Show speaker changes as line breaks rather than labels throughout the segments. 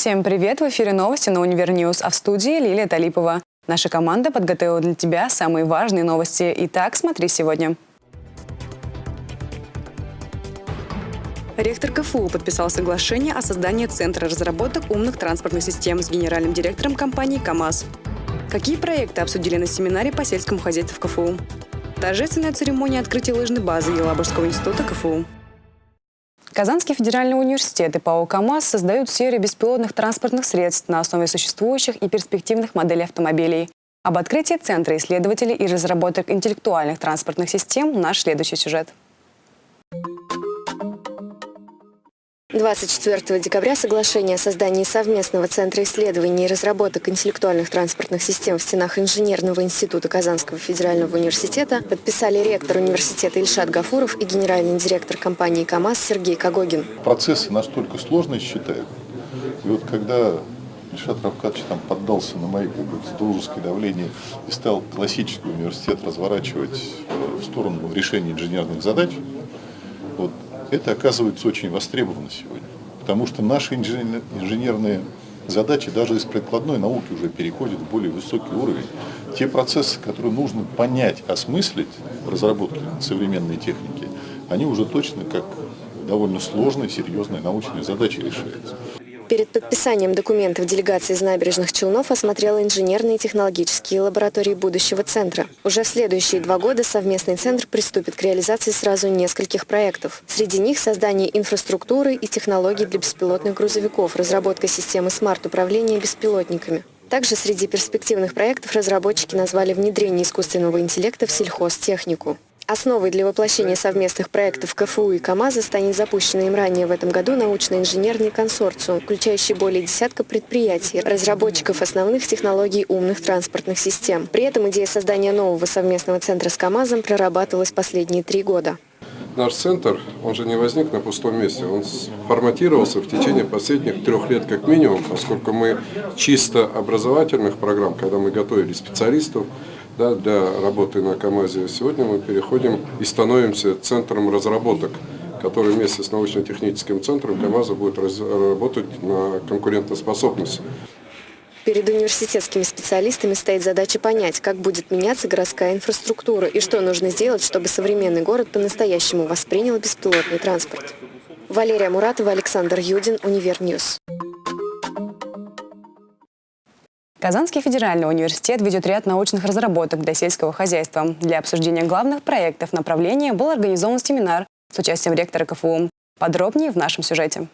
Всем привет! В эфире новости на Univer News, а в студии Лилия Талипова. Наша команда подготовила для тебя самые важные новости. Итак, смотри сегодня. Ректор КФУ подписал соглашение о создании Центра разработок умных транспортных систем с генеральным директором компании КАМАЗ. Какие проекты обсудили на семинаре по сельскому хозяйству в КФУ? Торжественная церемония открытия лыжной базы Елабужского института КФУ. Казанский федеральный университет и ПАО «КамАЗ» создают серию беспилотных транспортных средств на основе существующих и перспективных моделей автомобилей. Об открытии Центра исследователей и разработок интеллектуальных транспортных систем наш следующий сюжет.
24 декабря соглашение о создании совместного Центра исследований и разработок интеллектуальных транспортных систем в стенах Инженерного института Казанского федерального университета подписали ректор университета Ильшат Гафуров и генеральный директор компании КАМАЗ Сергей Когогин.
Процессы настолько сложные считают. И вот когда Ильшат Равкадович там поддался на мои как бы, дружеское давление и стал классический университет разворачивать в сторону решения инженерных задач, вот, это оказывается очень востребовано сегодня. Потому что наши инженерные задачи даже из прикладной науки уже переходят в более высокий уровень. Те процессы, которые нужно понять, осмыслить в разработке современной техники, они уже точно как довольно сложные, серьезные научные задачи решаются.
Перед подписанием документов делегация из набережных Челнов осмотрела инженерные и технологические лаборатории будущего центра. Уже в следующие два года совместный центр приступит к реализации сразу нескольких проектов. Среди них создание инфраструктуры и технологий для беспилотных грузовиков, разработка системы смарт-управления беспилотниками. Также среди перспективных проектов разработчики назвали внедрение искусственного интеллекта в сельхозтехнику. Основой для воплощения совместных проектов КФУ и КАМАЗа станет запущенный им ранее в этом году научно-инженерный консорциум, включающий более десятка предприятий, разработчиков основных технологий умных транспортных систем. При этом идея создания нового совместного центра с КАМАЗом прорабатывалась последние три года.
Наш центр, он же не возник на пустом месте, он форматировался в течение последних трех лет как минимум, поскольку мы чисто образовательных программ, когда мы готовили специалистов, да, для работы на КАМАЗе. Сегодня мы переходим и становимся центром разработок, который вместе с научно-техническим центром КАМАЗа будет работать на конкурентоспособность.
Перед университетскими специалистами стоит задача понять, как будет меняться городская инфраструктура и что нужно сделать, чтобы современный город по-настоящему воспринял беспилотный транспорт. Валерия Муратова, Александр Юдин, Univer News.
Казанский федеральный университет ведет ряд научных разработок для сельского хозяйства. Для обсуждения главных проектов направления был организован семинар с участием ректора КФУ. Подробнее в нашем сюжете.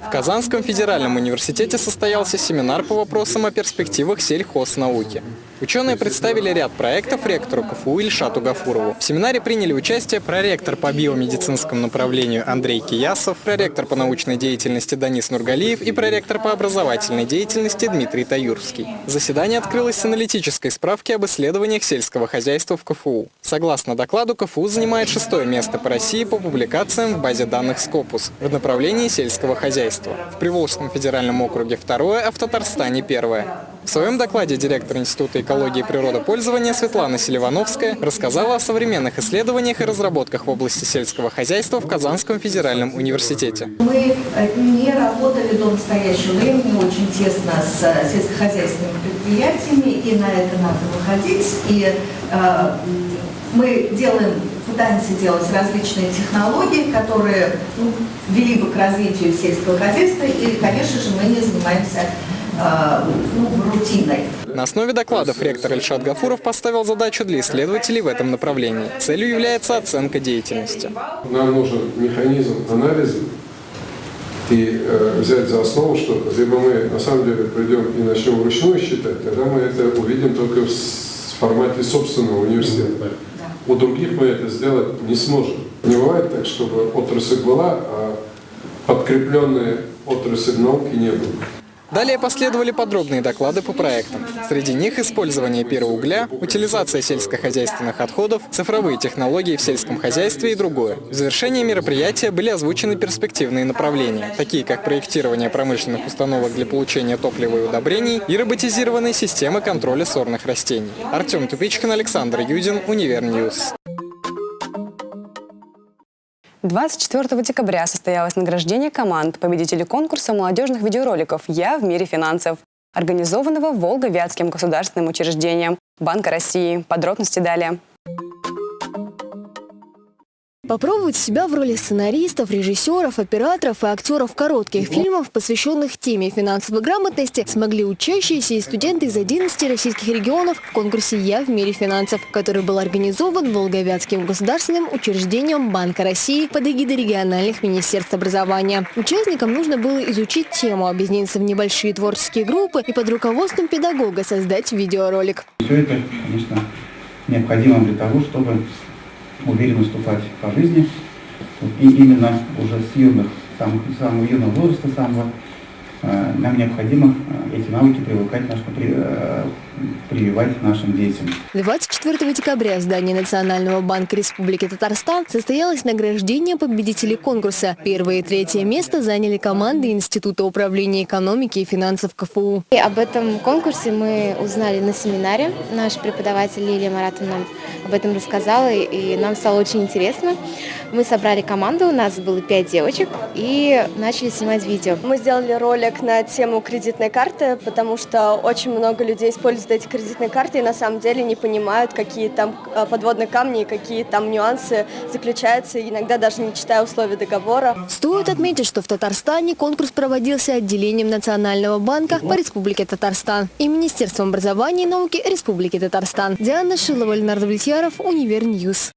В Казанском федеральном университете состоялся семинар по вопросам о перспективах сельхознауки. Ученые представили ряд проектов ректору КФУ Ильшату Гафурову. В семинаре приняли участие проректор по биомедицинскому направлению Андрей Киясов, проректор по научной деятельности Данис Нургалиев и проректор по образовательной деятельности Дмитрий Таюрский. Заседание открылось с аналитической справки об исследованиях сельского хозяйства в КФУ. Согласно докладу, КФУ занимает шестое место по России по публикациям в базе данных Скопус в направлении сельского хозяйства. В Приволжском федеральном округе второе, а в Татарстане первое. В своем докладе директор Института экологии и природопользования Светлана Селивановская рассказала о современных исследованиях и разработках в области сельского хозяйства в Казанском федеральном университете.
Мы не работали до настоящего времени очень тесно с сельскохозяйственными предприятиями, и на это надо выходить. И э, мы делаем, пытаемся делать различные технологии, которые ну, вели бы к развитию сельского хозяйства, и, конечно же, мы не занимаемся Э, ну, рутиной.
На основе докладов ректор Ильшат Гафуров поставил задачу для исследователей в этом направлении. Целью является оценка деятельности.
Нам нужен механизм анализа и э, взять за основу, что либо мы на самом деле придем и начнем вручную считать, тогда мы это увидим только в формате собственного университета. У других мы это сделать не сможем. Не бывает так, чтобы отрасль была, а подкрепленная отрасль науки не было.
Далее последовали подробные доклады по проектам. Среди них использование биоугля, утилизация сельскохозяйственных отходов, цифровые технологии в сельском хозяйстве и другое. В завершении мероприятия были озвучены перспективные направления, такие как проектирование промышленных установок для получения топлива и удобрений и роботизированные системы контроля сорных растений. Артем Тупичкин, Александр Юдин, Univer News.
24 декабря состоялось награждение команд победителей конкурса молодежных видеороликов «Я в мире финансов», организованного Волго-Вятским государственным учреждением Банка России. Подробности далее.
Попробовать себя в роли сценаристов, режиссеров, операторов и актеров коротких фильмов, посвященных теме финансовой грамотности, смогли учащиеся и студенты из 11 российских регионов в конкурсе «Я в мире финансов», который был организован Волговятским государственным учреждением Банка России под эгидой региональных министерств образования. Участникам нужно было изучить тему, объединиться в небольшие творческие группы и под руководством педагога создать видеоролик.
Все это, конечно, необходимо для того, чтобы уверенно ступать по жизни. И именно уже с юных, самых, самого юного возраста, самого, нам необходимо э, эти навыки привыкать наш, э, прививать нашим детям.
24 декабря в здании Национального банка Республики Татарстан состоялось награждение победителей конкурса. Первое и третье место заняли команды Института управления экономики и финансов КФУ.
И об этом конкурсе мы узнали на семинаре. Наш преподаватель Лилия Маратовна об этом рассказала, и нам стало очень интересно. Мы собрали команду, у нас было пять девочек, и начали снимать видео.
Мы сделали ролик на тему кредитной карты, потому что очень много людей используют эти кредитные карты и на самом деле не понимают, какие там э, подводные камни и какие там нюансы заключаются, иногда даже не читая условия договора.
Стоит отметить, что в Татарстане конкурс проводился отделением Национального банка по Республике Татарстан и Министерством образования и науки Республики Татарстан. Диана Шилова, Ленар Давлетьяров, Univer News.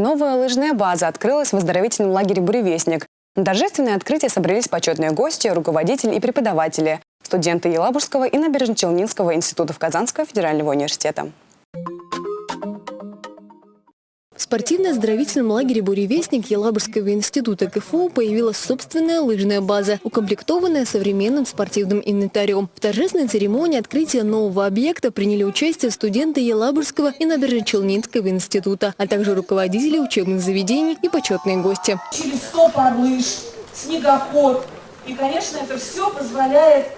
Новая лыжная база открылась в оздоровительном лагере «Буревестник». На торжественное открытие собрались почетные гости, руководители и преподаватели, студенты Елабужского и Набережно-Челнинского институтов Казанского федерального университета.
Спортивно-оздоровительном лагере «Буревестник» Елабужского института КФУ появилась собственная лыжная база, укомплектованная современным спортивным инвентарем. В торжественной церемонии открытия нового объекта приняли участие студенты Елабужского и Набережно-Челнинского института, а также руководители учебных заведений и почетные гости.
Через 100 пар лыж, снегоход. И, конечно, это все позволяет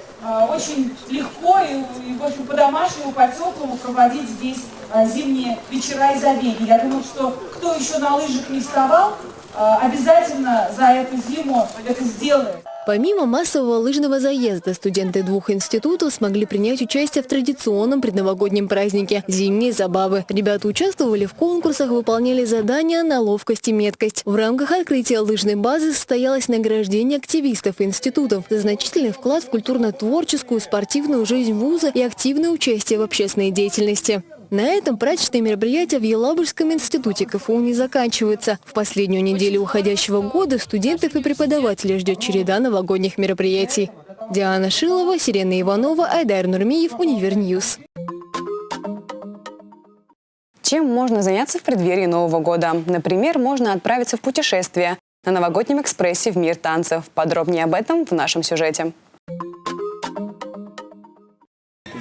очень легко и, и в общем, по-домашнему, по-теплому проводить здесь а, зимние вечера и забеги. Я думаю, что кто еще на лыжах не вставал, а, обязательно за эту зиму это сделает.
Помимо массового лыжного заезда, студенты двух институтов смогли принять участие в традиционном предновогоднем празднике – «Зимние забавы». Ребята участвовали в конкурсах, выполняли задания на ловкость и меткость. В рамках открытия лыжной базы состоялось награждение активистов институтов за значительный вклад в культурно-творческую, спортивную жизнь вуза и активное участие в общественной деятельности. На этом праздничные мероприятия в Елабужском институте КФУ не заканчиваются. В последнюю неделю уходящего года студентов и преподавателей ждет череда новогодних мероприятий. Диана Шилова, Сирена Иванова, Айдар Нурмиев, Univer News.
Чем можно заняться в преддверии Нового года? Например, можно отправиться в путешествие на новогоднем экспрессе в мир танцев. Подробнее об этом в нашем сюжете.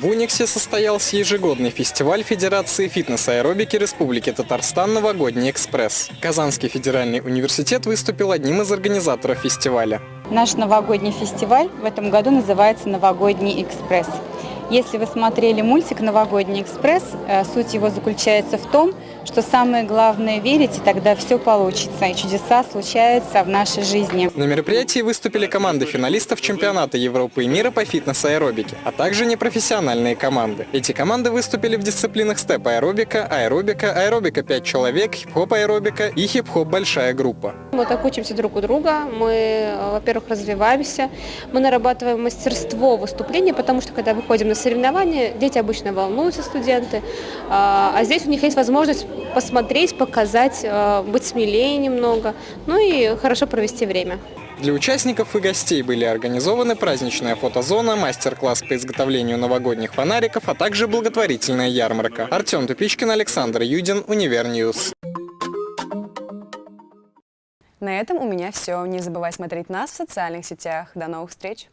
В Униксе состоялся ежегодный фестиваль Федерации фитнес-аэробики Республики Татарстан «Новогодний экспресс». Казанский федеральный университет выступил одним из организаторов фестиваля.
Наш новогодний фестиваль в этом году называется «Новогодний экспресс». Если вы смотрели мультик «Новогодний экспресс», э, суть его заключается в том, что самое главное – верить, и тогда все получится, и чудеса случаются в нашей жизни.
На мероприятии выступили команды финалистов чемпионата Европы и мира по фитнес-аэробике, а также непрофессиональные команды. Эти команды выступили в дисциплинах степ-аэробика, аэробика, аэробика 5 человек, хип-хоп-аэробика и хип-хоп большая группа.
Мы так учимся друг у друга, мы, э, во-первых, развиваемся, мы нарабатываем мастерство выступления, потому что когда выходим на соревнования, дети обычно волнуются, студенты, а, а здесь у них есть возможность посмотреть, показать, а, быть смелее немного, ну и хорошо провести время.
Для участников и гостей были организованы праздничная фотозона, мастер-класс по изготовлению новогодних фонариков, а также благотворительная ярмарка. Артем Тупичкин, Александр Юдин, Univer News.
На этом у меня все. Не забывай смотреть нас в социальных сетях. До новых встреч!